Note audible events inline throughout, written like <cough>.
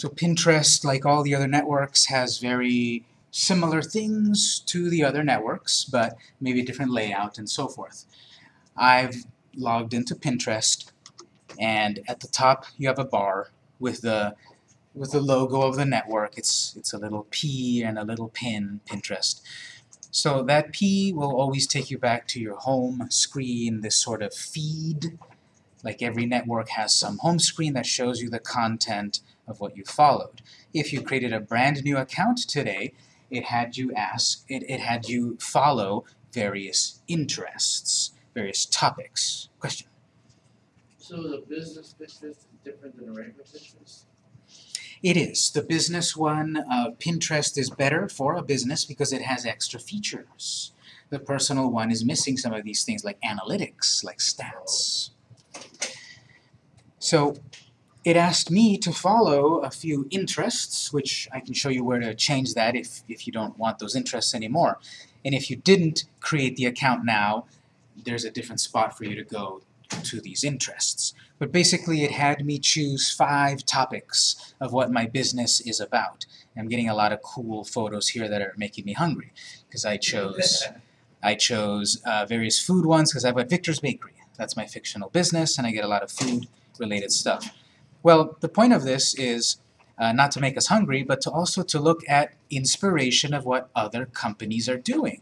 So Pinterest, like all the other networks, has very similar things to the other networks, but maybe different layout and so forth. I've logged into Pinterest, and at the top you have a bar with the with the logo of the network. It's it's a little P and a little pin, Pinterest. So that P will always take you back to your home screen, this sort of feed. Like every network has some home screen that shows you the content of what you followed. If you created a brand new account today, it had you ask, it, it had you follow various interests, various topics. Question? So the business Pinterest is different than the regular Pinterest? It is. The business one, uh, Pinterest is better for a business because it has extra features. The personal one is missing some of these things like analytics, like stats. So it asked me to follow a few interests, which I can show you where to change that if, if you don't want those interests anymore. And if you didn't create the account now, there's a different spot for you to go to these interests. But basically it had me choose five topics of what my business is about. I'm getting a lot of cool photos here that are making me hungry because I chose <laughs> I chose uh, various food ones because I've got Victor's Bakery. That's my fictional business and I get a lot of food related stuff. Well, the point of this is uh, not to make us hungry, but to also to look at inspiration of what other companies are doing.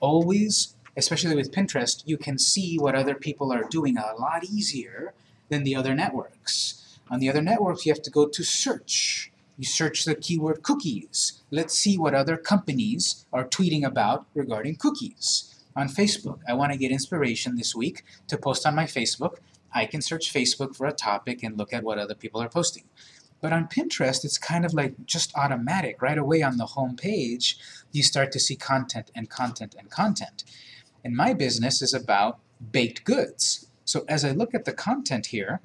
Always especially with Pinterest, you can see what other people are doing a lot easier than the other networks. On the other networks, you have to go to search. You search the keyword cookies. Let's see what other companies are tweeting about regarding cookies. On Facebook, I want to get inspiration this week to post on my Facebook. I can search Facebook for a topic and look at what other people are posting. But on Pinterest, it's kind of like just automatic. Right away on the home page, you start to see content and content and content. And my business is about baked goods. So as I look at the content here,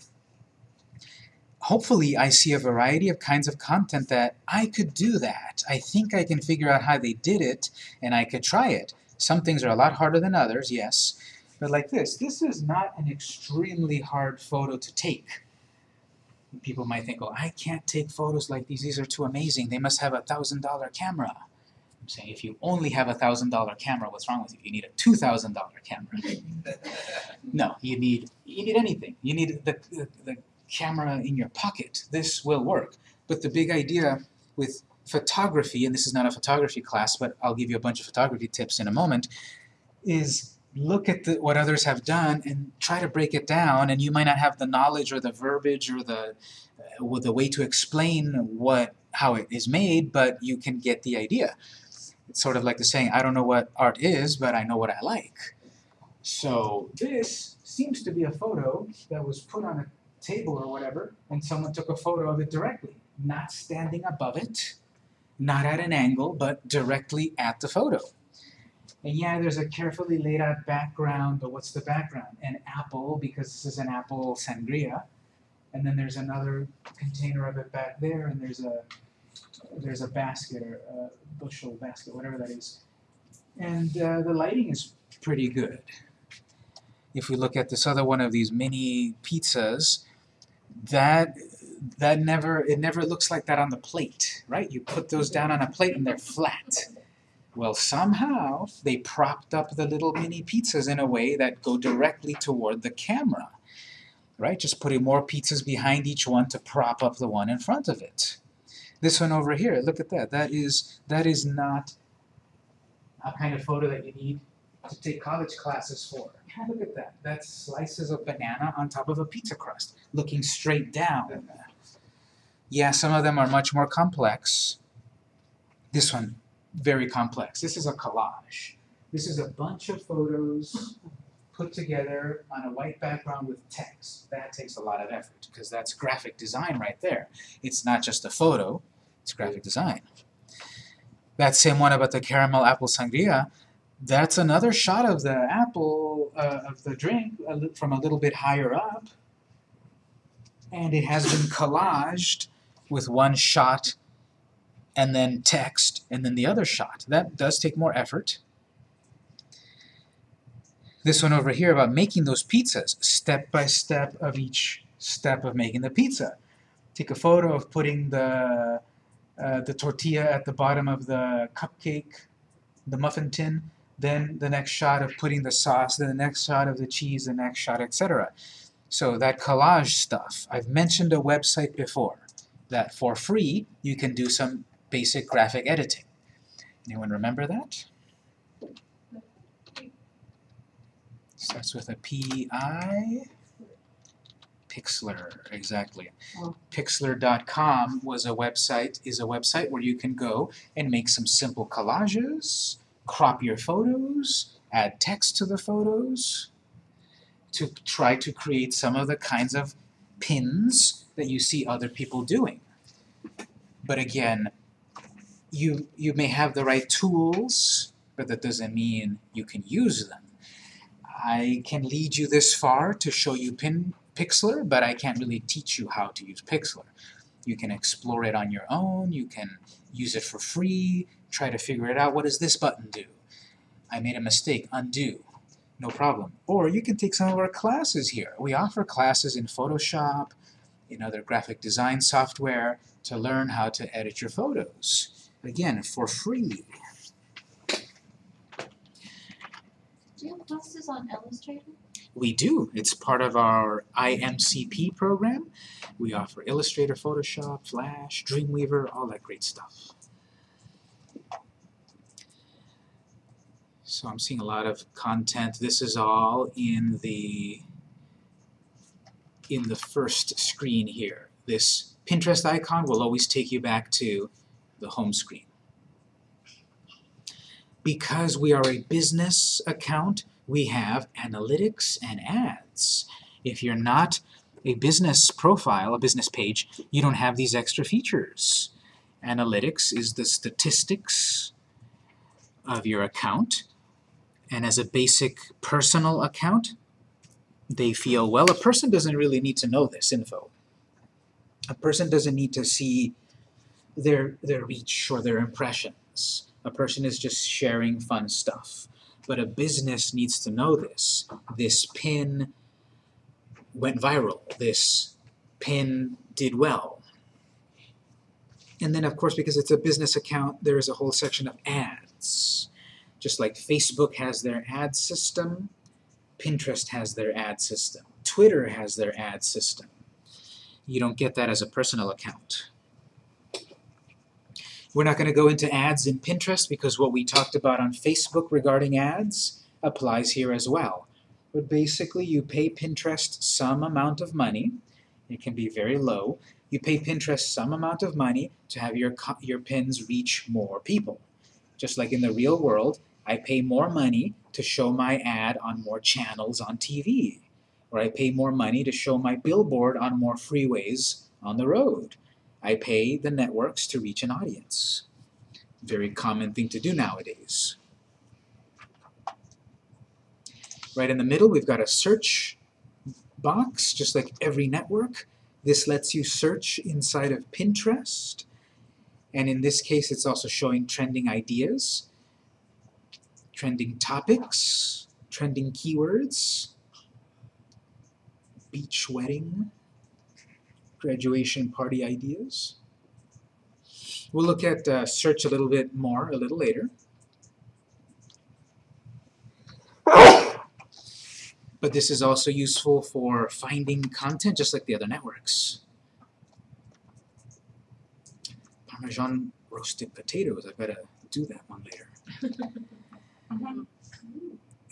hopefully I see a variety of kinds of content that I could do that. I think I can figure out how they did it, and I could try it. Some things are a lot harder than others, yes, but like this, this is not an extremely hard photo to take. People might think, oh, I can't take photos like these, these are too amazing, they must have a thousand dollar camera. I'm saying if you only have a thousand dollar camera, what's wrong with you? You need a two thousand dollar camera. <laughs> no, you need you need anything. You need the, the, the camera in your pocket. This will work. But the big idea with photography, and this is not a photography class, but I'll give you a bunch of photography tips in a moment, is look at the, what others have done and try to break it down, and you might not have the knowledge or the verbiage or the, uh, the way to explain what how it is made, but you can get the idea. It's sort of like the saying, I don't know what art is, but I know what I like. So this seems to be a photo that was put on a table or whatever, and someone took a photo of it directly, not standing above it, not at an angle, but directly at the photo. And yeah, there's a carefully laid out background, but what's the background? An apple, because this is an apple sangria. And then there's another container of it back there, and there's a there's a basket or a bushel basket, whatever that is. And uh, the lighting is pretty good. If we look at this other one of these mini pizzas, that that never it never looks like that on the plate, right? You put those down on a plate and they're flat. Well, somehow they propped up the little mini pizzas in a way that go directly toward the camera, right? Just putting more pizzas behind each one to prop up the one in front of it. This one over here, look at that. That is that is not a kind of photo that you need to take college classes for. Look at that. That's slices of banana on top of a pizza crust, looking straight down. Yeah, some of them are much more complex. This one, very complex. This is a collage. This is a bunch of photos put together on a white background with text. That takes a lot of effort because that's graphic design right there. It's not just a photo, it's graphic design. That same one about the caramel apple sangria, that's another shot of the apple, uh, of the drink from a little bit higher up. And it has been collaged with one shot and then text and then the other shot. That does take more effort. This one over here about making those pizzas, step by step of each step of making the pizza. take a photo of putting the uh, the tortilla at the bottom of the cupcake, the muffin tin, then the next shot of putting the sauce, then the next shot of the cheese, the next shot, etc. So that collage stuff, I've mentioned a website before that for free you can do some basic graphic editing. Anyone remember that? Starts with a P-I. Pixlr, exactly. Pixlr.com was a website, is a website where you can go and make some simple collages, crop your photos, add text to the photos, to try to create some of the kinds of pins that you see other people doing. But again, you, you may have the right tools, but that doesn't mean you can use them. I can lead you this far to show you pin Pixlr, but I can't really teach you how to use Pixlr. You can explore it on your own, you can use it for free, try to figure it out. What does this button do? I made a mistake, undo. No problem. Or you can take some of our classes here. We offer classes in Photoshop, in other graphic design software, to learn how to edit your photos. Again, for free. Do you have classes on Illustrator? We do. It's part of our IMCP program. We offer Illustrator, Photoshop, Flash, Dreamweaver, all that great stuff. So I'm seeing a lot of content. This is all in the in the first screen here. This Pinterest icon will always take you back to the home screen. Because we are a business account, we have analytics and ads. If you're not a business profile, a business page, you don't have these extra features. Analytics is the statistics of your account, and as a basic personal account, they feel, well, a person doesn't really need to know this info. A person doesn't need to see their, their reach or their impressions. A person is just sharing fun stuff. But a business needs to know this. This pin went viral. This pin did well. And then, of course, because it's a business account, there is a whole section of ads. Just like Facebook has their ad system, Pinterest has their ad system, Twitter has their ad system. You don't get that as a personal account. We're not going to go into ads in Pinterest because what we talked about on Facebook regarding ads applies here as well. But basically you pay Pinterest some amount of money, it can be very low, you pay Pinterest some amount of money to have your, your pins reach more people. Just like in the real world, I pay more money to show my ad on more channels on TV, or I pay more money to show my billboard on more freeways on the road. I pay the networks to reach an audience. Very common thing to do nowadays. Right in the middle, we've got a search box, just like every network. This lets you search inside of Pinterest. And in this case, it's also showing trending ideas, trending topics, trending keywords, beach wedding, graduation party ideas. We'll look at uh, search a little bit more a little later. But this is also useful for finding content just like the other networks. Parmesan roasted potatoes, I better do that one later. <laughs>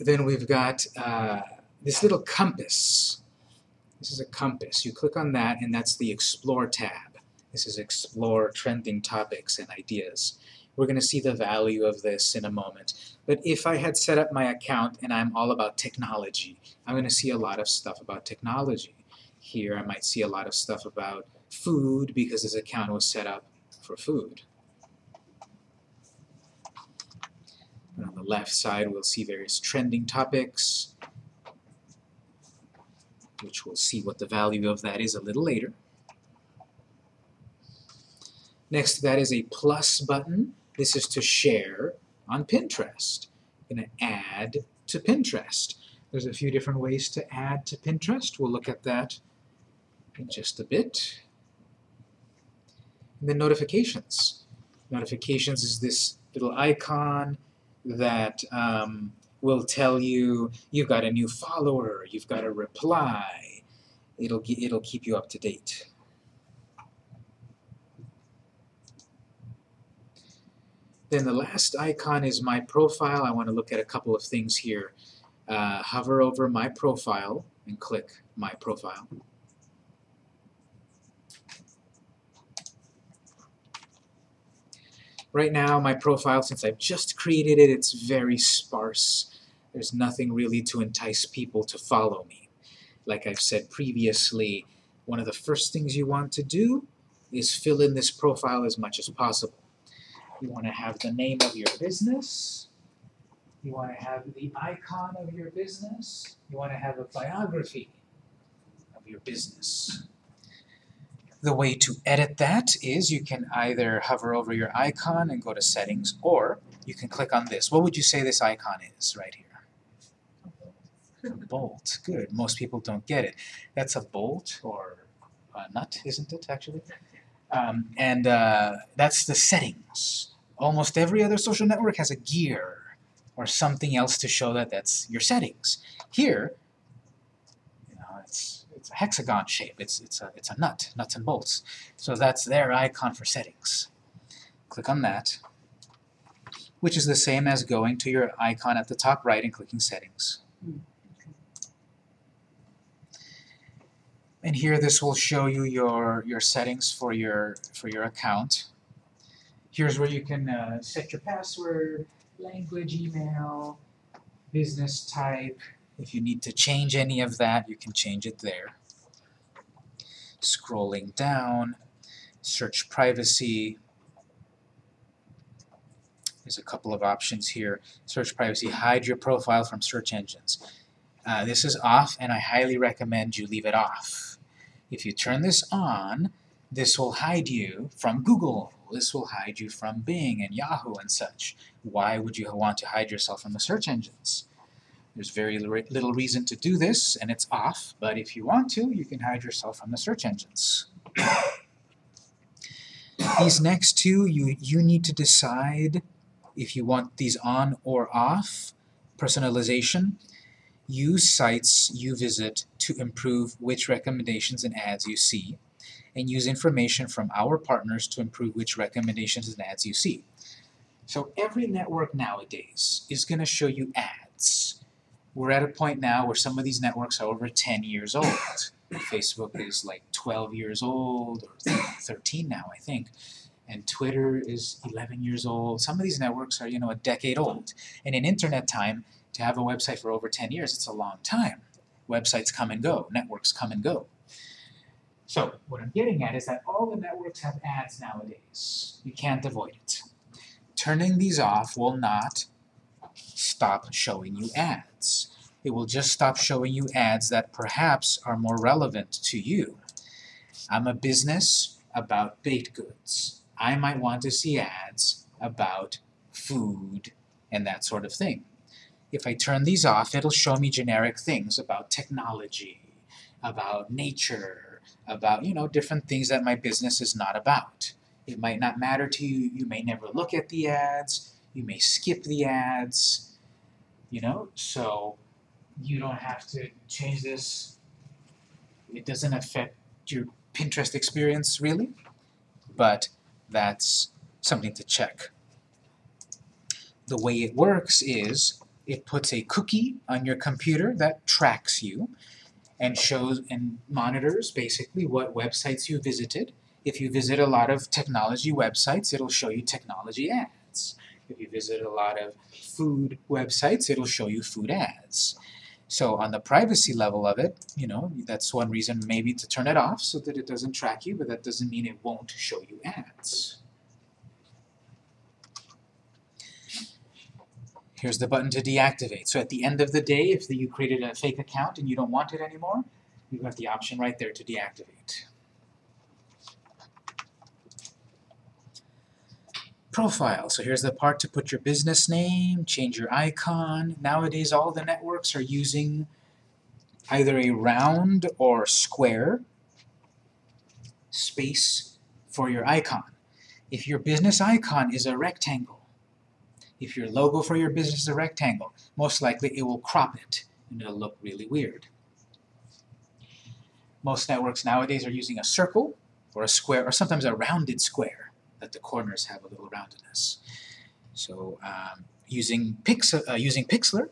Then we've got uh, this little compass. This is a compass. You click on that and that's the Explore tab. This is Explore Trending Topics and Ideas. We're going to see the value of this in a moment. But if I had set up my account and I'm all about technology, I'm going to see a lot of stuff about technology. Here I might see a lot of stuff about food because this account was set up for food. And on the left side we'll see various trending topics, which we'll see what the value of that is a little later. Next to that is a plus button. This is to share on Pinterest. I'm going to add to Pinterest. There's a few different ways to add to Pinterest. We'll look at that in just a bit. And then notifications. Notifications is this little icon that um, will tell you you've got a new follower, you've got a reply. It'll, it'll keep you up to date. Then the last icon is my profile. I want to look at a couple of things here. Uh, hover over my profile and click my profile. Right now, my profile, since I've just created it, it's very sparse. There's nothing really to entice people to follow me. Like I've said previously, one of the first things you want to do is fill in this profile as much as possible. You want to have the name of your business. You want to have the icon of your business. You want to have a biography of your business. The way to edit that is you can either hover over your icon and go to settings, or you can click on this. What would you say this icon is right here? A bolt. Good. Most people don't get it. That's a bolt or a nut, isn't it, actually? Um, and uh, that's the settings. Almost every other social network has a gear or something else to show that that's your settings. Here, you know, it's it's a hexagon shape. It's it's a it's a nut, nuts and bolts. So that's their icon for settings. Click on that, which is the same as going to your icon at the top right and clicking settings. And here this will show you your your settings for your for your account. Here's where you can uh, set your password, language, email, business type. If you need to change any of that, you can change it there. Scrolling down, search privacy. There's a couple of options here. Search privacy, hide your profile from search engines. Uh, this is off, and I highly recommend you leave it off. If you turn this on, this will hide you from Google. This will hide you from Bing and Yahoo and such. Why would you want to hide yourself from the search engines? There's very little reason to do this, and it's off, but if you want to, you can hide yourself from the search engines. <coughs> These next two, you, you need to decide if you want these on or off. Personalization. Use sites you visit to improve which recommendations and ads you see, and use information from our partners to improve which recommendations and ads you see. So every network nowadays is going to show you ads. We're at a point now where some of these networks are over 10 years old. Facebook is like 12 years old, or 13 now, I think. And Twitter is 11 years old. Some of these networks are, you know, a decade old. And in internet time, to have a website for over 10 years, it's a long time. Websites come and go, networks come and go. So what I'm getting at is that all the networks have ads nowadays. You can't avoid it. Turning these off will not stop showing you ads. It will just stop showing you ads that perhaps are more relevant to you. I'm a business about baked goods. I might want to see ads about food and that sort of thing. If I turn these off, it'll show me generic things about technology, about nature, about, you know, different things that my business is not about. It might not matter to you, you may never look at the ads, you may skip the ads, you know, so you don't have to change this. It doesn't affect your Pinterest experience really, but that's something to check. The way it works is it puts a cookie on your computer that tracks you and shows and monitors basically what websites you visited. If you visit a lot of technology websites, it'll show you technology ads. If you visit a lot of food websites, it'll show you food ads. So on the privacy level of it, you know, that's one reason maybe to turn it off so that it doesn't track you, but that doesn't mean it won't show you ads. Here's the button to deactivate. So at the end of the day, if you created a fake account and you don't want it anymore, you have got the option right there to deactivate. Profile. So here's the part to put your business name, change your icon. Nowadays all the networks are using either a round or square space for your icon. If your business icon is a rectangle, if your logo for your business is a rectangle, most likely it will crop it and it'll look really weird. Most networks nowadays are using a circle or a square or sometimes a rounded square that the corners have a little roundedness. So um, using, Pix uh, using Pixlr,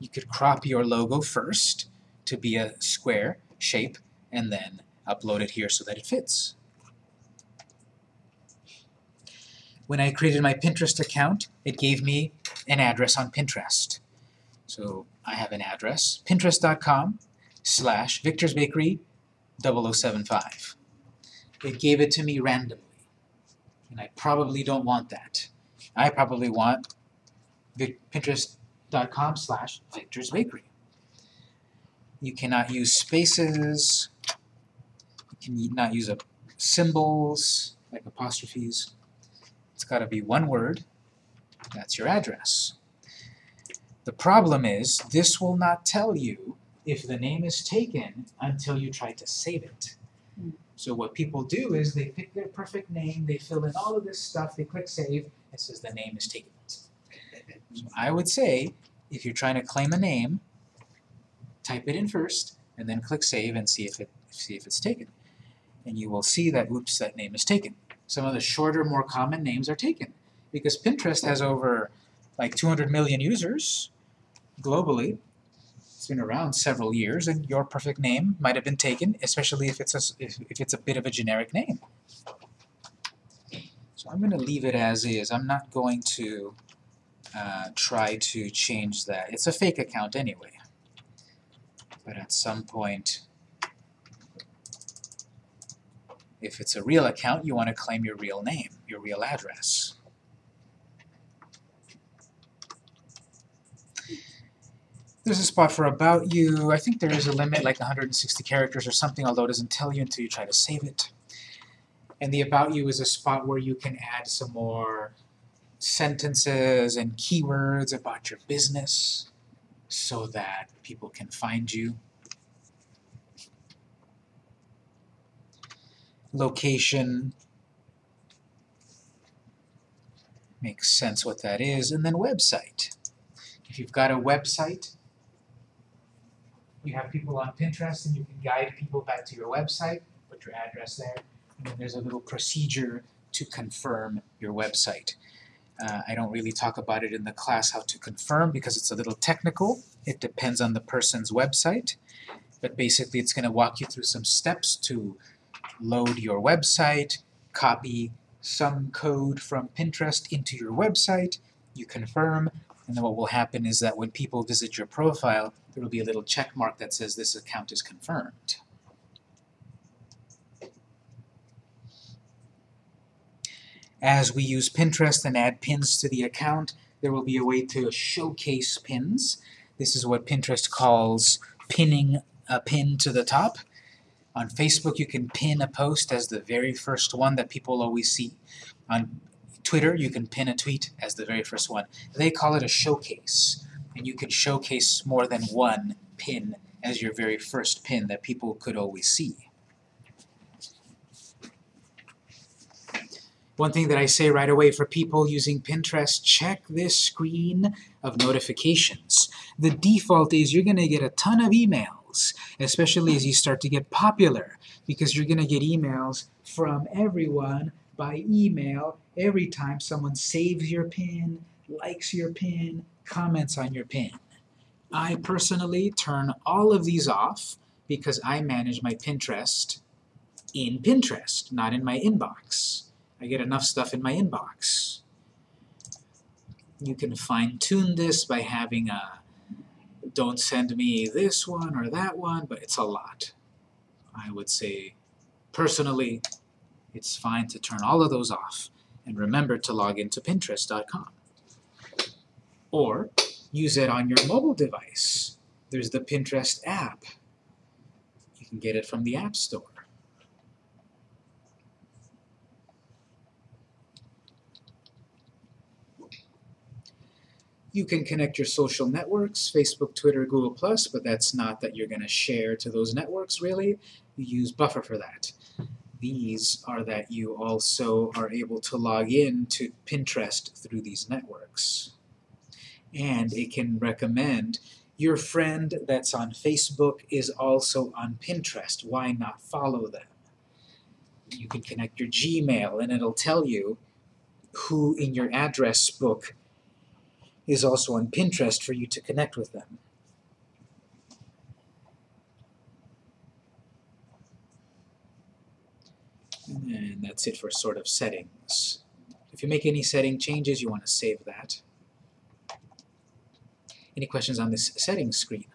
you could crop your logo first to be a square shape and then upload it here so that it fits. When I created my Pinterest account, it gave me an address on Pinterest. So I have an address, pinterest.com slash Victor's Bakery 0075. It gave it to me randomly, and I probably don't want that. I probably want pinterest.com slash Victor's Bakery. You cannot use spaces, you cannot use a symbols, like apostrophes. It's got to be one word. That's your address. The problem is, this will not tell you if the name is taken until you try to save it. Hmm. So what people do is they pick their perfect name, they fill in all of this stuff, they click save, it says the name is taken. So I would say, if you're trying to claim a name, type it in first, and then click save and see if it see if it's taken. And you will see that, oops, that name is taken. Some of the shorter, more common names are taken. Because Pinterest has over like 200 million users globally. It's been around several years, and your perfect name might have been taken, especially if it's a, if, if it's a bit of a generic name. So I'm going to leave it as is. I'm not going to uh, try to change that. It's a fake account anyway. But at some point, if it's a real account, you want to claim your real name, your real address. There's a spot for About You. I think there is a limit, like 160 characters or something, although it doesn't tell you until you try to save it. And the About You is a spot where you can add some more sentences and keywords about your business so that people can find you. Location makes sense what that is, and then website. If you've got a website, you have people on Pinterest and you can guide people back to your website, put your address there, and then there's a little procedure to confirm your website. Uh, I don't really talk about it in the class how to confirm because it's a little technical. It depends on the person's website. But basically it's going to walk you through some steps to load your website, copy some code from Pinterest into your website, you confirm, and then what will happen is that when people visit your profile, there will be a little check mark that says this account is confirmed. As we use Pinterest and add pins to the account, there will be a way to showcase pins. This is what Pinterest calls pinning a pin to the top. On Facebook, you can pin a post as the very first one that people always see. On Twitter, you can pin a tweet as the very first one. They call it a showcase, and you can showcase more than one pin as your very first pin that people could always see. One thing that I say right away for people using Pinterest, check this screen of notifications. The default is you're going to get a ton of emails, especially as you start to get popular, because you're going to get emails from everyone by email every time someone saves your pin, likes your pin, comments on your pin. I personally turn all of these off because I manage my Pinterest in Pinterest, not in my inbox. I get enough stuff in my inbox. You can fine-tune this by having a don't send me this one or that one, but it's a lot. I would say, personally, it's fine to turn all of those off. And remember to log into Pinterest.com. Or use it on your mobile device. There's the Pinterest app. You can get it from the App Store. You can connect your social networks, Facebook, Twitter, Google+, but that's not that you're going to share to those networks, really. You use Buffer for that. these are that you also are able to log in to Pinterest through these networks. And it can recommend your friend that's on Facebook is also on Pinterest. Why not follow them? You can connect your Gmail and it'll tell you who in your address book is also on Pinterest for you to connect with them. And that's it for sort of settings. If you make any setting changes, you want to save that. Any questions on this settings screen?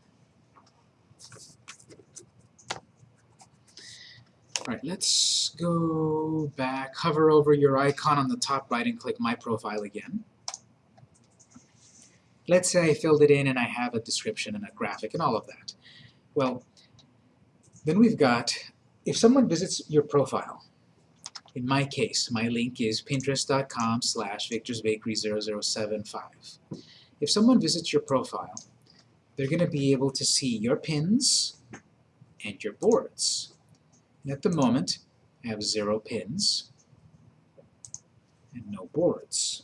Alright, let's go back, hover over your icon on the top right and click My Profile again. Let's say I filled it in and I have a description and a graphic and all of that. Well, then we've got, if someone visits your profile, in my case, my link is pinterest.com slash victorsbakery0075. If someone visits your profile, they're going to be able to see your pins and your boards. And at the moment, I have zero pins and no boards.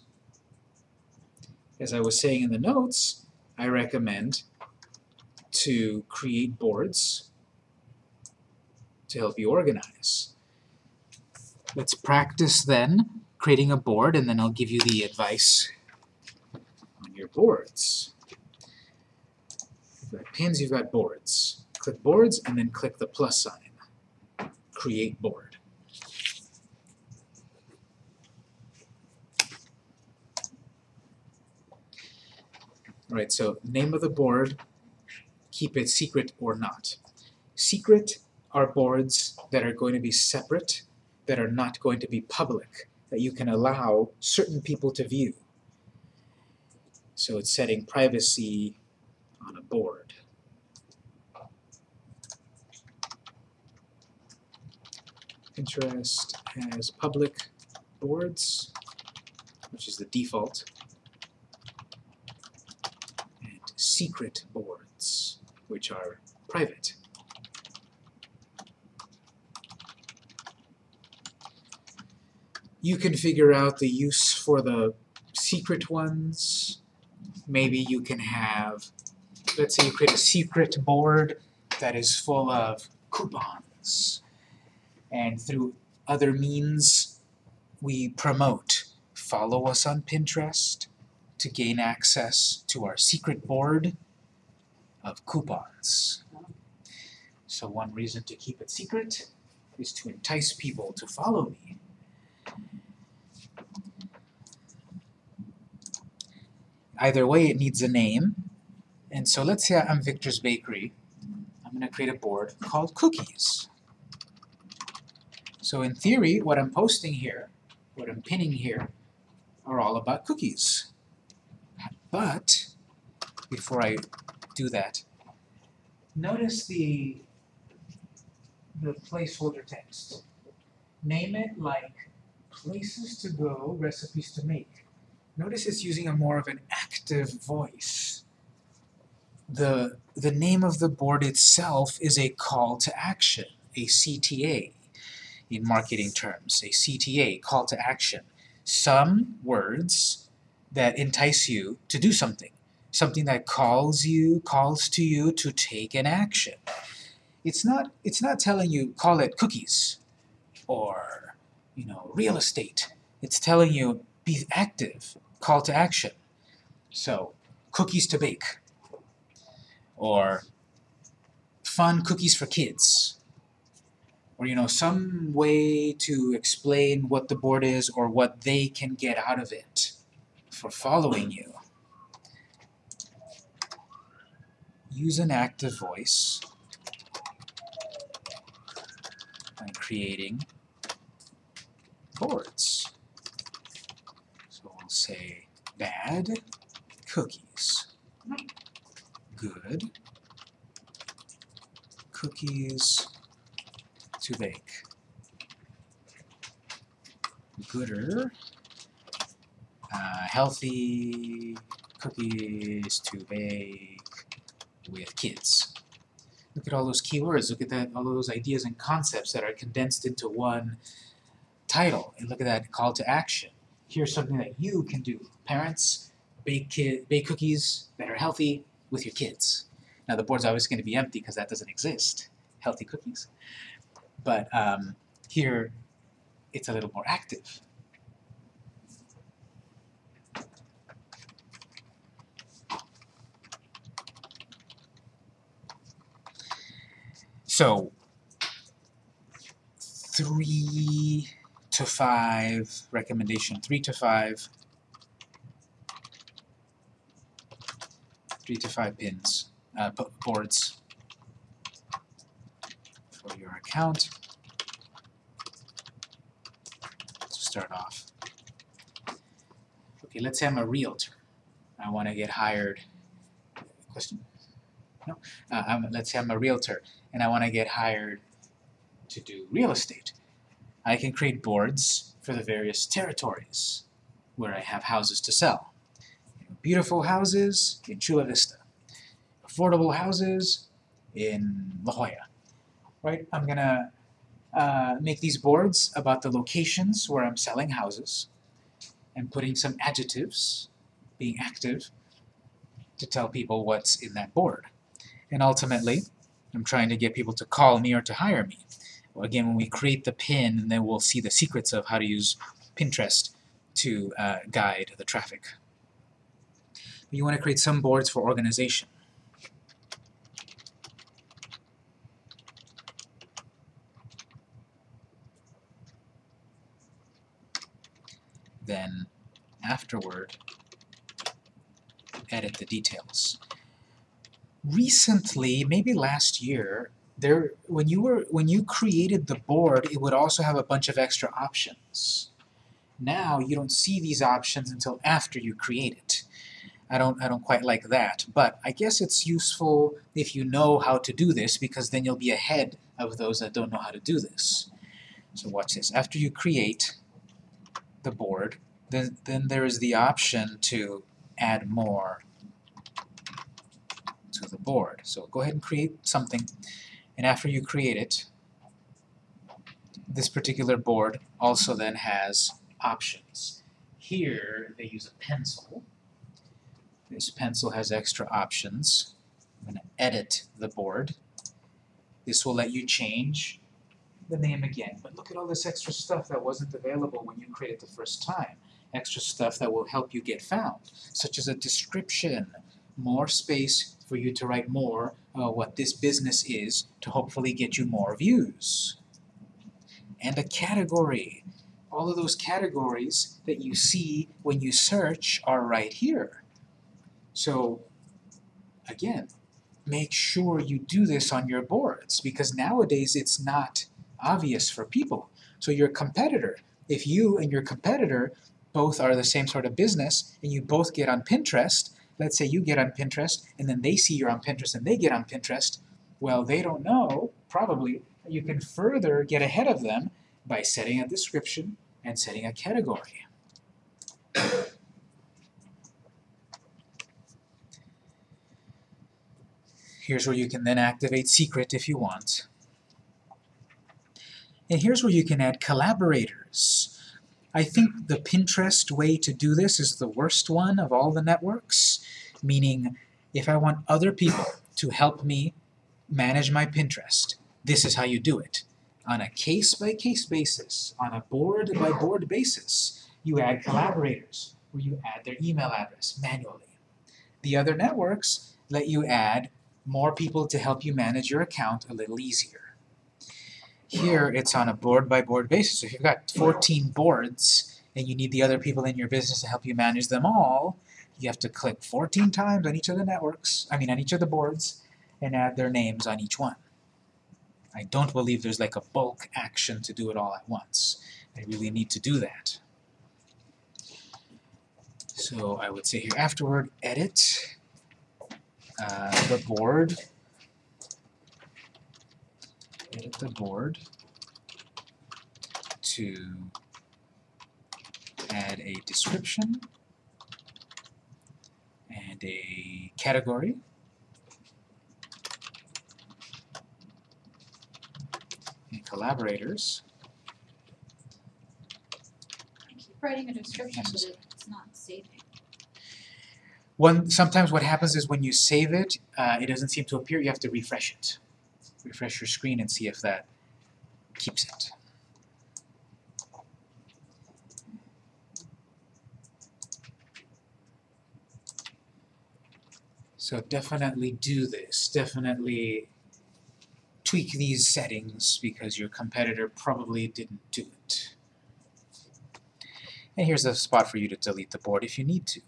As I was saying in the notes, I recommend to create boards to help you organize. Let's practice then creating a board and then I'll give you the advice on your boards. You've got pins, you've got boards. Click boards and then click the plus sign. Create board. Alright, so name of the board, keep it secret or not. Secret are boards that are going to be separate that are not going to be public, that you can allow certain people to view. So it's setting privacy on a board. Pinterest has public boards, which is the default, and secret boards, which are private. You can figure out the use for the secret ones. Maybe you can have, let's say you create a secret board that is full of coupons. And through other means, we promote. Follow us on Pinterest to gain access to our secret board of coupons. So one reason to keep it secret is to entice people to follow me. Either way, it needs a name. And so let's say I'm Victor's Bakery. I'm going to create a board called Cookies. So in theory, what I'm posting here, what I'm pinning here, are all about cookies. But, before I do that, notice the, the placeholder text. Name it like places to go, recipes to make. Notice it's using a more of an active voice. The, the name of the board itself is a call to action, a CTA in marketing terms, a CTA, call to action. Some words that entice you to do something, something that calls you, calls to you to take an action. It's not, it's not telling you, call it cookies, or, you know, real estate. It's telling you, be active, call to action. So, cookies to bake, or fun cookies for kids, or you know, some way to explain what the board is or what they can get out of it for following you. Use an active voice by creating boards. So we'll say bad cookies, good cookies to bake, gooder, uh, healthy cookies to bake with kids. Look at all those keywords. Look at that, all those ideas and concepts that are condensed into one title. And look at that call to action. Here's something that you can do. Parents, bake, kid, bake cookies that are healthy with your kids. Now the board's always going to be empty because that doesn't exist. Healthy cookies. But um, here, it's a little more active. So, three to five, recommendation three to five, three to five pins, uh, boards for your account to start off. Okay, let's say I'm a realtor. I want to get hired. Question? No? Uh, let's say I'm a realtor and I want to get hired to do real estate. I can create boards for the various territories where I have houses to sell. Beautiful houses in Chula Vista. Affordable houses in La Jolla. Right? I'm gonna uh, make these boards about the locations where I'm selling houses and putting some adjectives, being active, to tell people what's in that board. And ultimately, I'm trying to get people to call me or to hire me. Well, again, when we create the pin, then we'll see the secrets of how to use Pinterest to uh, guide the traffic. You want to create some boards for organization. Then, afterward, edit the details recently, maybe last year, there when you were when you created the board, it would also have a bunch of extra options. Now you don't see these options until after you create it. I don't I don't quite like that, but I guess it's useful if you know how to do this because then you'll be ahead of those that don't know how to do this. So watch this. After you create the board, then then there is the option to add more to the board. So go ahead and create something, and after you create it, this particular board also then has options. Here they use a pencil. This pencil has extra options. I'm going to edit the board. This will let you change the name again. But look at all this extra stuff that wasn't available when you created the first time. Extra stuff that will help you get found, such as a description, more space for you to write more uh, what this business is to hopefully get you more views. And a category. All of those categories that you see when you search are right here. So, again, make sure you do this on your boards because nowadays it's not obvious for people. So your competitor, if you and your competitor both are the same sort of business and you both get on Pinterest, let's say you get on Pinterest and then they see you're on Pinterest and they get on Pinterest, well, they don't know, probably, you can further get ahead of them by setting a description and setting a category. Here's where you can then activate secret if you want. And here's where you can add collaborators. I think the Pinterest way to do this is the worst one of all the networks, meaning if I want other people to help me manage my Pinterest, this is how you do it. On a case-by-case -case basis, on a board-by-board -board basis, you add collaborators, where you add their email address manually. The other networks let you add more people to help you manage your account a little easier. Here, it's on a board-by-board -board basis. So if you've got 14 boards and you need the other people in your business to help you manage them all, you have to click 14 times on each of the networks, I mean on each of the boards, and add their names on each one. I don't believe there's like a bulk action to do it all at once. I really need to do that. So I would say here afterward, edit uh, the board edit the board to add a description and a category and collaborators. I keep writing a description, but it's not saving. One, sometimes what happens is when you save it, uh, it doesn't seem to appear, you have to refresh it. Refresh your screen and see if that keeps it. So definitely do this, definitely tweak these settings because your competitor probably didn't do it. And here's a spot for you to delete the board if you need to.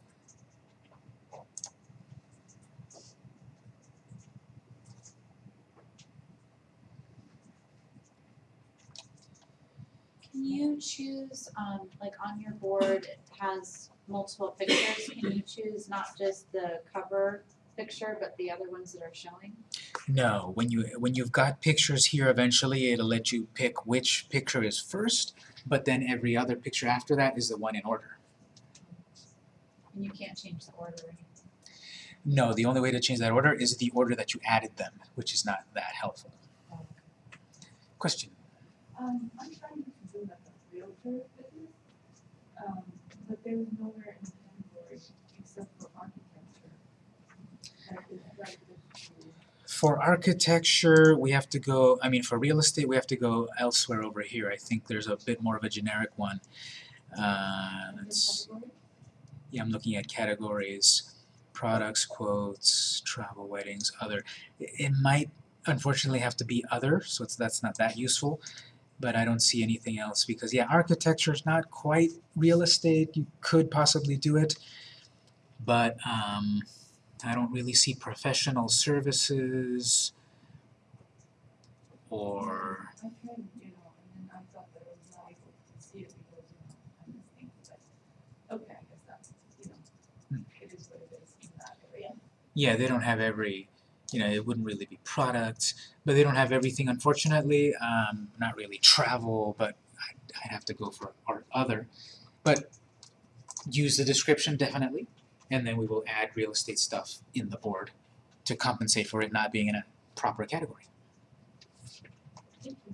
Can you choose, um, like on your board, it has multiple pictures, can you choose not just the cover picture, but the other ones that are showing? No, when you when you've got pictures here, eventually it'll let you pick which picture is first, but then every other picture after that is the one in order. And you can't change the order or. No, the only way to change that order is the order that you added them, which is not that helpful. Question? Um, I'm trying to do like a realtor business, um, but there's nowhere in the category except for architecture. Like, it's like this, For architecture, we have to go, I mean, for real estate, we have to go elsewhere over here. I think there's a bit more of a generic one. Uh, yeah, I'm looking at categories, products, quotes, travel, weddings, other. It, it might unfortunately have to be other, so it's, that's not that useful, but I don't see anything else because, yeah, architecture is not quite real estate. You could possibly do it, but um, I don't really see professional services or I tried, you know, and then I thought that I was not able to see it because, you know, I'm listening, but, okay, I guess that's, you know, Hmm. it is what it is in that area. yeah, they don't have every, you know, it wouldn't really be products, but they don't have everything, unfortunately. Um, not really travel, but I'd, I'd have to go for our other. But use the description definitely, and then we will add real estate stuff in the board to compensate for it not being in a proper category. Thank you.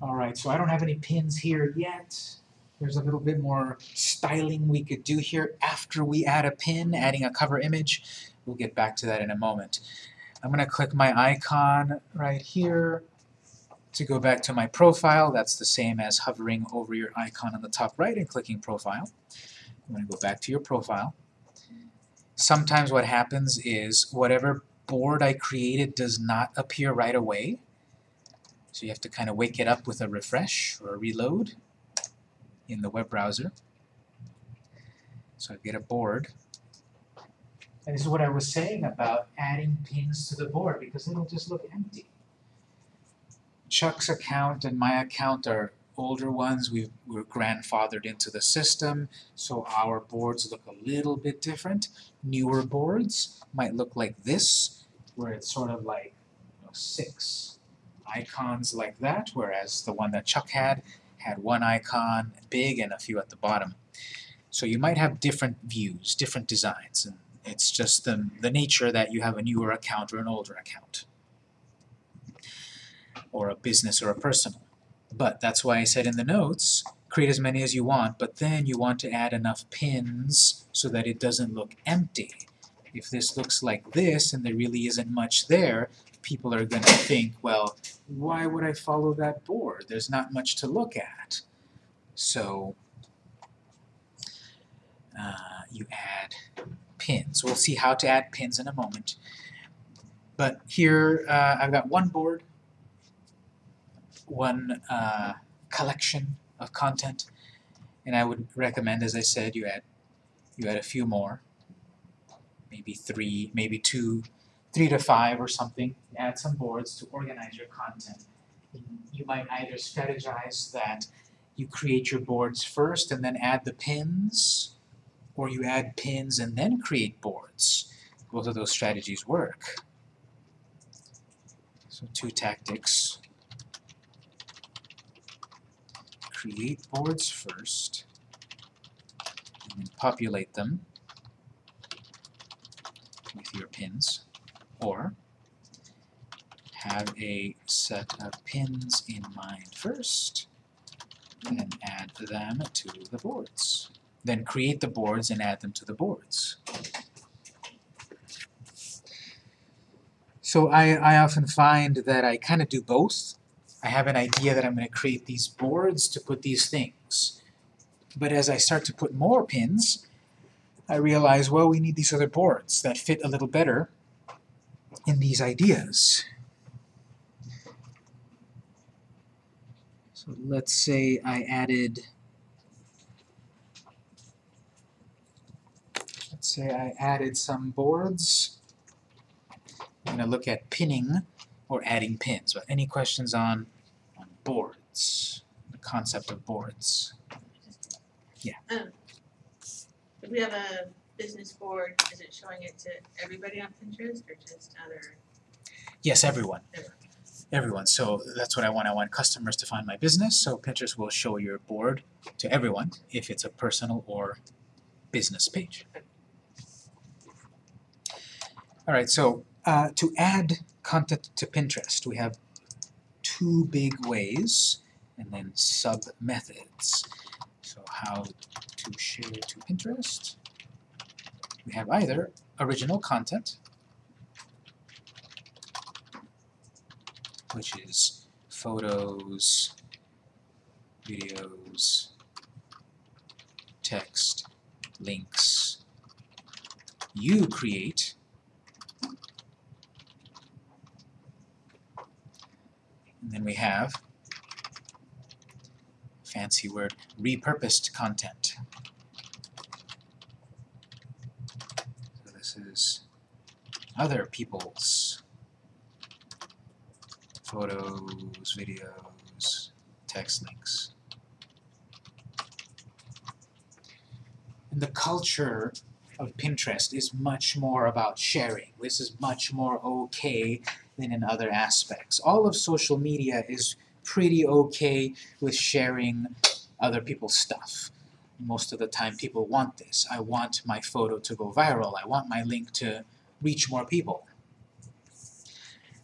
All right, so I don't have any pins here yet. There's a little bit more styling we could do here after we add a pin, adding a cover image. We'll get back to that in a moment. I'm going to click my icon right here to go back to my profile. That's the same as hovering over your icon on the top right and clicking profile. I'm going to go back to your profile. Sometimes what happens is whatever board I created does not appear right away. So you have to kind of wake it up with a refresh or a reload in the web browser. So I get a board. And this is what I was saying about adding pins to the board because it'll just look empty. Chuck's account and my account are older ones. we were grandfathered into the system, so our boards look a little bit different. Newer boards might look like this, where it's sort of like you know, six icons like that, whereas the one that Chuck had had one icon big and a few at the bottom. So you might have different views, different designs, and it's just the, the nature that you have a newer account or an older account, or a business or a personal. But that's why I said in the notes, create as many as you want, but then you want to add enough pins so that it doesn't look empty. If this looks like this and there really isn't much there, people are going to think, well, why would I follow that board? There's not much to look at. So uh, you add pins. We'll see how to add pins in a moment. But here uh, I've got one board, one uh, collection of content, and I would recommend, as I said, you add you add a few more, maybe three, maybe two, three to five or something. Add some boards to organize your content. You might either strategize that you create your boards first and then add the pins, or you add pins and then create boards. Both of those strategies work. So two tactics. Create boards first, and then populate them with your pins, or have a set of pins in mind first, then add them to the boards. Then create the boards and add them to the boards. So I, I often find that I kind of do both. I have an idea that I'm going to create these boards to put these things. But as I start to put more pins, I realize, well, we need these other boards that fit a little better in these ideas. So let's say I added, let's say I added some boards. I'm going to look at pinning or adding pins. But any questions on, on boards, the concept of boards? Um, we have a business board, is it showing it to everybody on Pinterest or just other? Yes, everyone. Everyone. Everyone. So that's what I want. I want customers to find my business. So Pinterest will show your board to everyone if it's a personal or business page. All right. So uh, to add content to Pinterest, we have two big ways and then sub methods. So how to share to Pinterest. We have either original content which is photos, videos, text, links. You create and then we have fancy word repurposed content. Other people's photos, videos, text links. And the culture of Pinterest is much more about sharing. This is much more okay than in other aspects. All of social media is pretty okay with sharing other people's stuff. Most of the time people want this. I want my photo to go viral. I want my link to reach more people.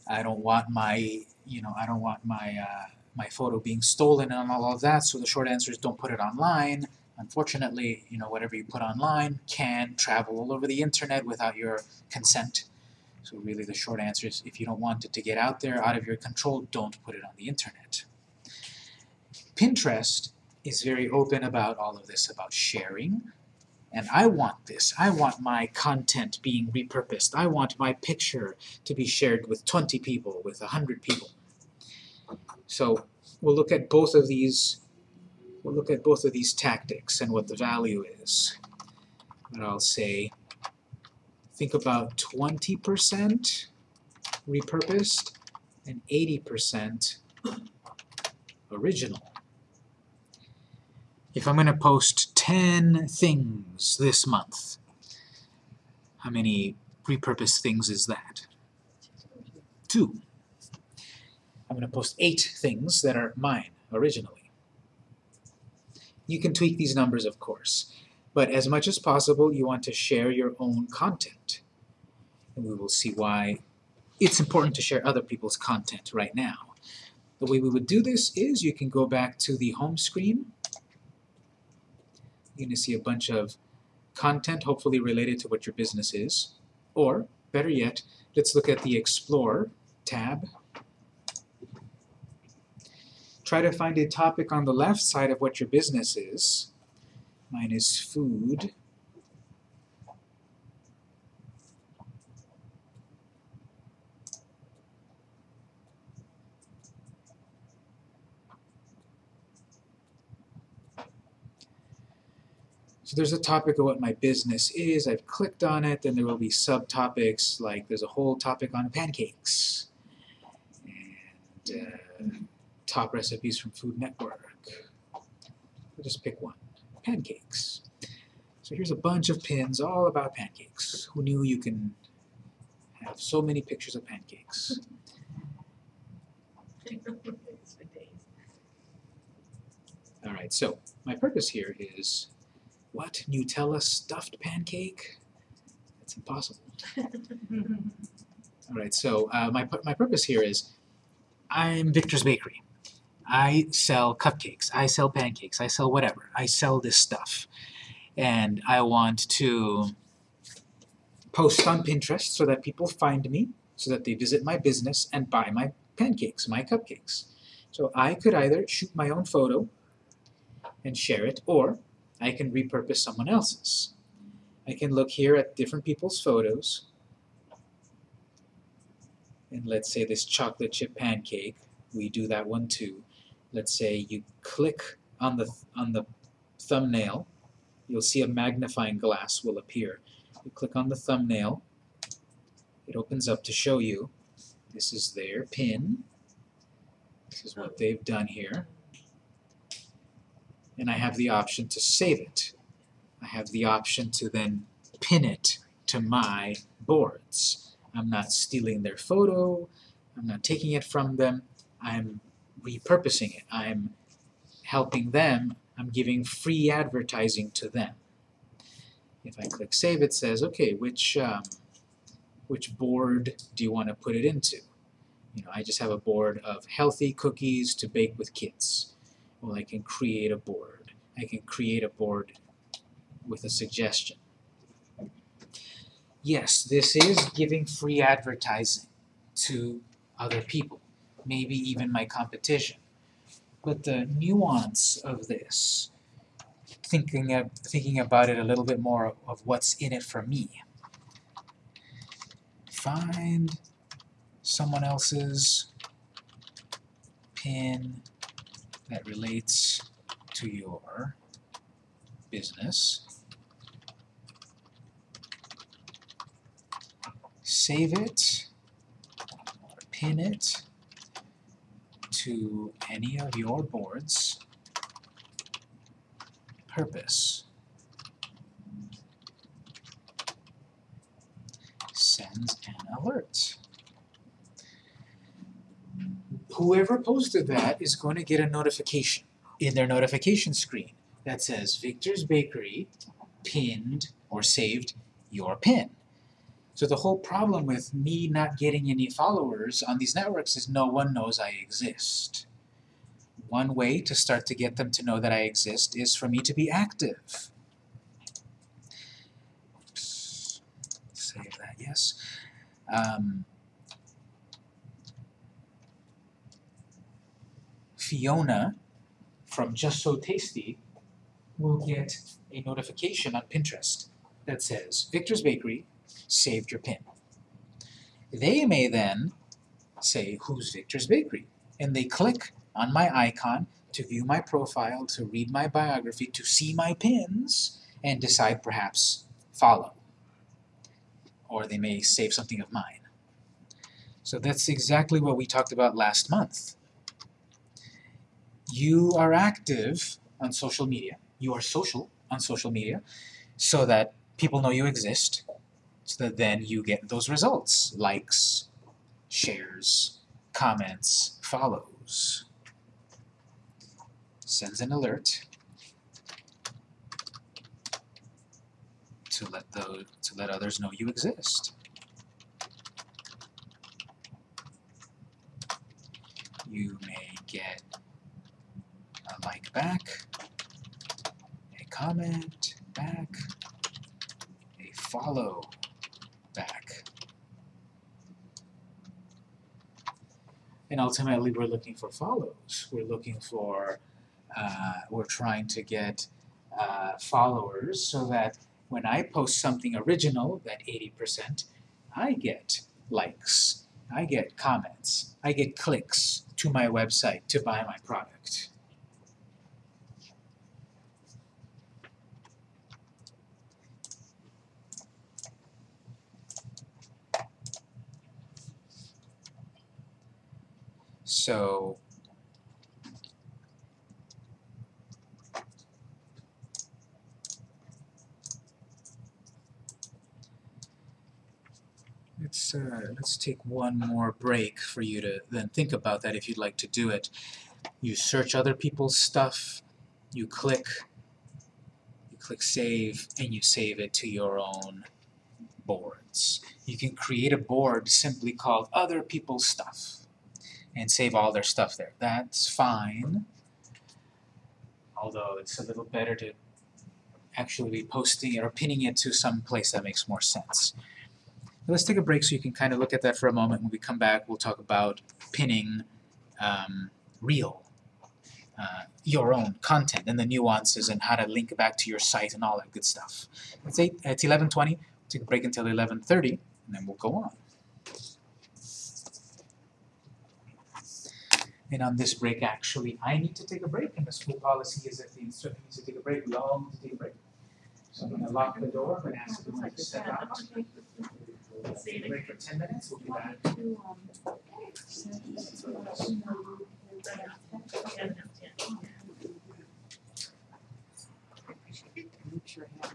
I don't want my, you know, I don't want my uh, my photo being stolen and all of that. So the short answer is don't put it online. Unfortunately, you know, whatever you put online can travel all over the internet without your consent. So really the short answer is if you don't want it to get out there out of your control, don't put it on the internet. Pinterest is very open about all of this, about sharing. And I want this. I want my content being repurposed. I want my picture to be shared with 20 people, with 100 people. So we'll look at both of these we'll look at both of these tactics and what the value is. But I'll say think about 20% repurposed and 80% original. If I'm going to post 10 things this month, how many repurposed things is that? Two. I'm going to post eight things that are mine originally. You can tweak these numbers, of course, but as much as possible, you want to share your own content. And we will see why it's important to share other people's content right now. The way we would do this is you can go back to the home screen. You're going to see a bunch of content, hopefully related to what your business is. Or, better yet, let's look at the Explore tab. Try to find a topic on the left side of what your business is. Mine is food. So there's a topic of what my business is. I've clicked on it, then there will be subtopics, like there's a whole topic on pancakes. And uh, top recipes from Food Network. I'll just pick one. Pancakes. So here's a bunch of pins all about pancakes. Who knew you can have so many pictures of pancakes? <laughs> Days. Alright, so my purpose here is what? Nutella stuffed pancake? That's impossible. <laughs> All right, so uh, my, my purpose here is I'm Victor's Bakery. I sell cupcakes, I sell pancakes, I sell whatever. I sell this stuff. And I want to post on Pinterest so that people find me, so that they visit my business and buy my pancakes, my cupcakes. So I could either shoot my own photo and share it, or I can repurpose someone else's. I can look here at different people's photos and let's say this chocolate chip pancake, we do that one too. Let's say you click on the on the thumbnail, you'll see a magnifying glass will appear. You click on the thumbnail, it opens up to show you this is their pin. This is what they've done here. And I have the option to save it. I have the option to then pin it to my boards. I'm not stealing their photo, I'm not taking it from them, I'm repurposing it. I'm helping them, I'm giving free advertising to them. If I click save, it says, okay, which, um, which board do you want to put it into? You know, I just have a board of healthy cookies to bake with kids. Well, I can create a board. I can create a board with a suggestion. Yes, this is giving free advertising to other people, maybe even my competition. But the nuance of this, thinking of, thinking about it a little bit more of what's in it for me. Find someone else's pin that relates to your business. Save it, or pin it to any of your boards. Purpose. Sends an alert. Whoever posted that is going to get a notification in their notification screen that says Victor's Bakery pinned or saved your pin. So the whole problem with me not getting any followers on these networks is no one knows I exist. One way to start to get them to know that I exist is for me to be active. Oops. Save that, yes. Um, Fiona from Just So Tasty will get a notification on Pinterest that says Victor's Bakery saved your pin. They may then say, who's Victor's Bakery? And they click on my icon to view my profile, to read my biography, to see my pins, and decide perhaps follow. Or they may save something of mine. So that's exactly what we talked about last month. You are active on social media. You are social on social media so that people know you exist, so that then you get those results, likes, shares, comments, follows. Sends an alert to let the to let others know you exist. You may get a like back, a comment back, a follow back. And ultimately we're looking for follows. We're looking for, uh, we're trying to get uh, followers so that when I post something original, that 80%, I get likes, I get comments, I get clicks to my website to buy my product. So let's uh, let's take one more break for you to then think about that if you'd like to do it. You search other people's stuff, you click you click save and you save it to your own boards. You can create a board simply called other people's stuff and save all their stuff there. That's fine. Although it's a little better to actually be posting it or pinning it to some place that makes more sense. Let's take a break so you can kind of look at that for a moment. When we come back, we'll talk about pinning um, real, uh, your own content and the nuances and how to link back to your site and all that good stuff. It's eight. It's 11:20. Take a break until 11:30, and then we'll go on. And on this break, actually, I need to take a break, and the school policy is if the instructor needs to take a break, we all need to take a break. So I'm gonna lock the door, I'm gonna ask everyone to step out. Take a break for 10 minutes, we'll be back. To, Yeah, no, yeah.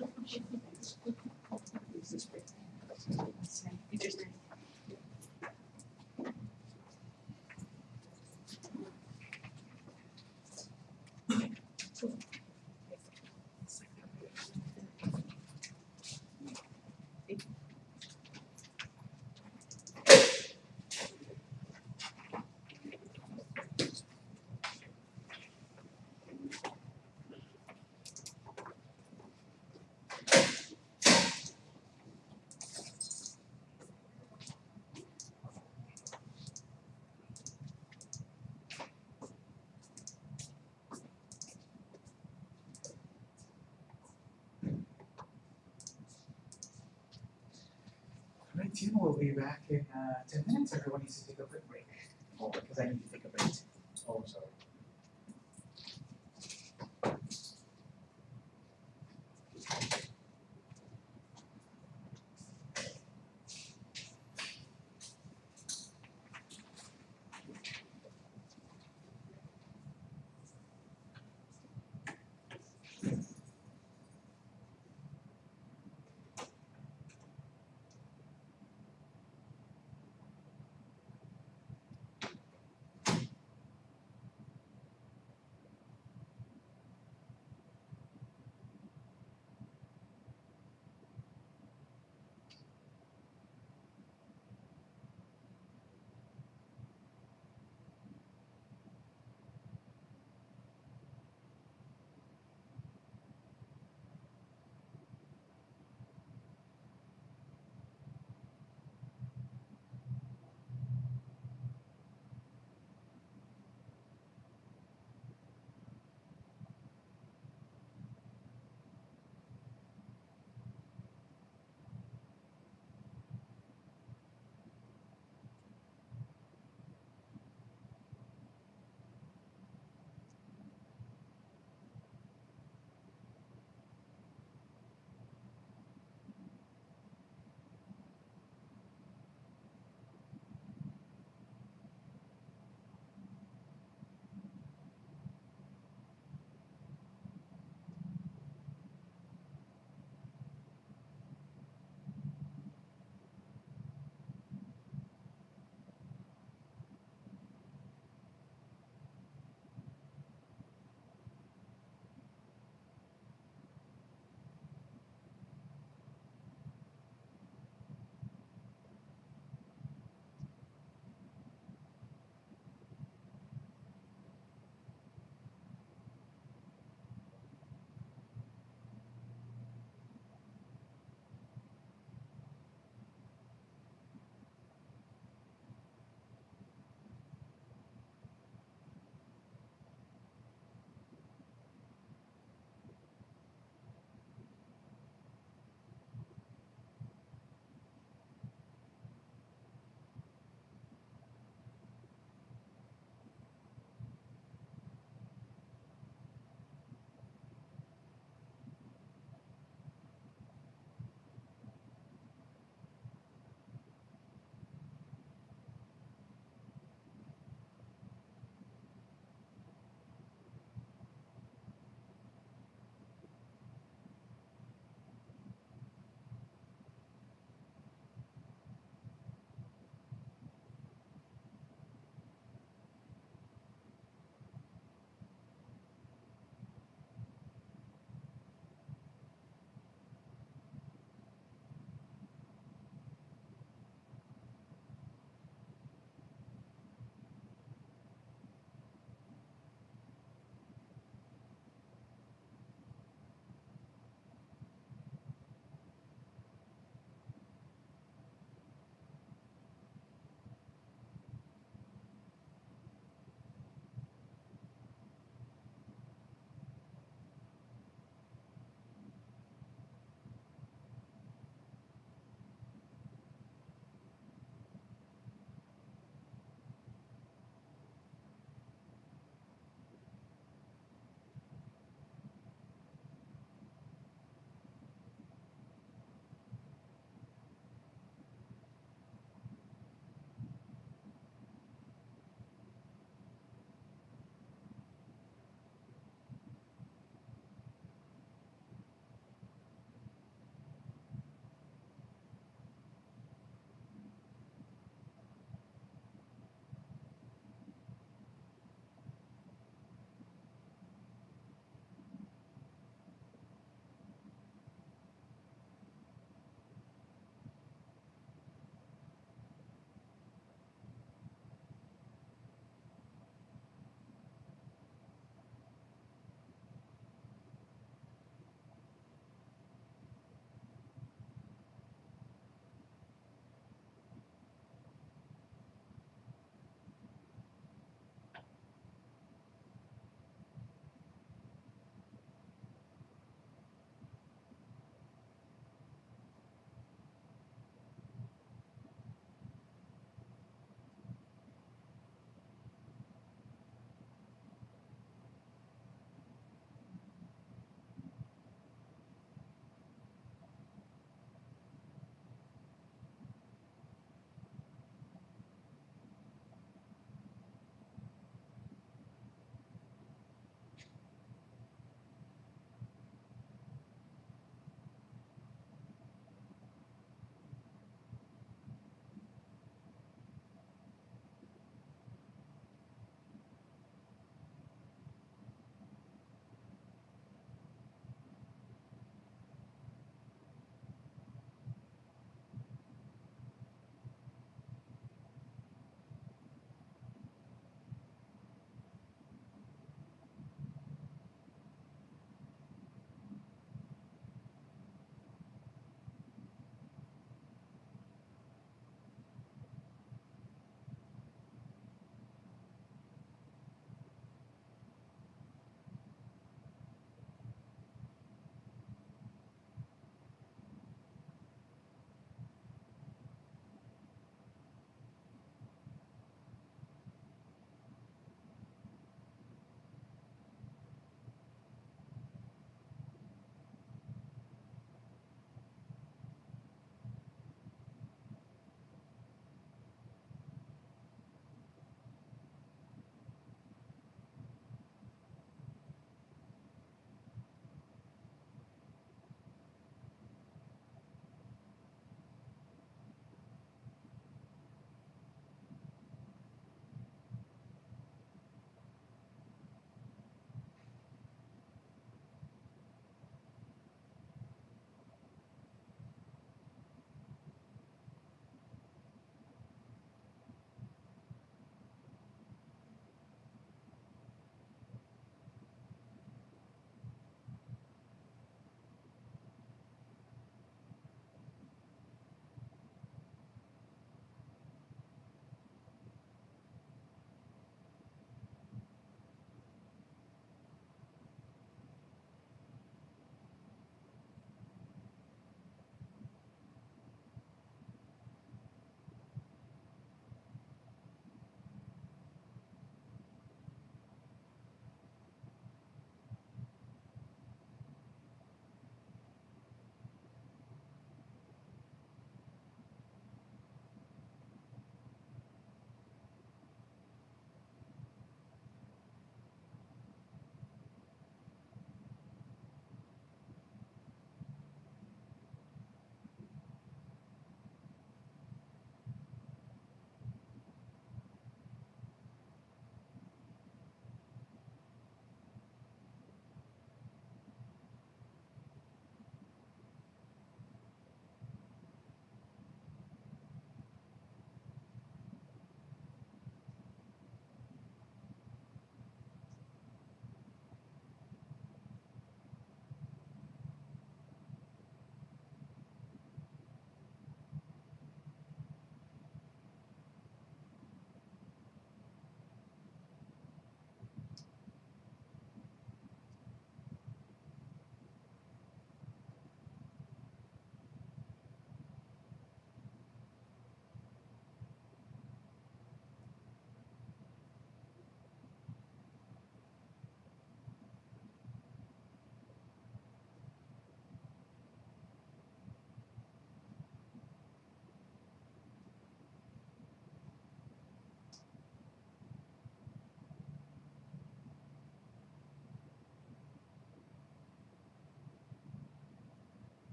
in uh, 10 minutes. Everyone needs to take a quick break. Because I need to take a break. Oh, sorry.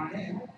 on in.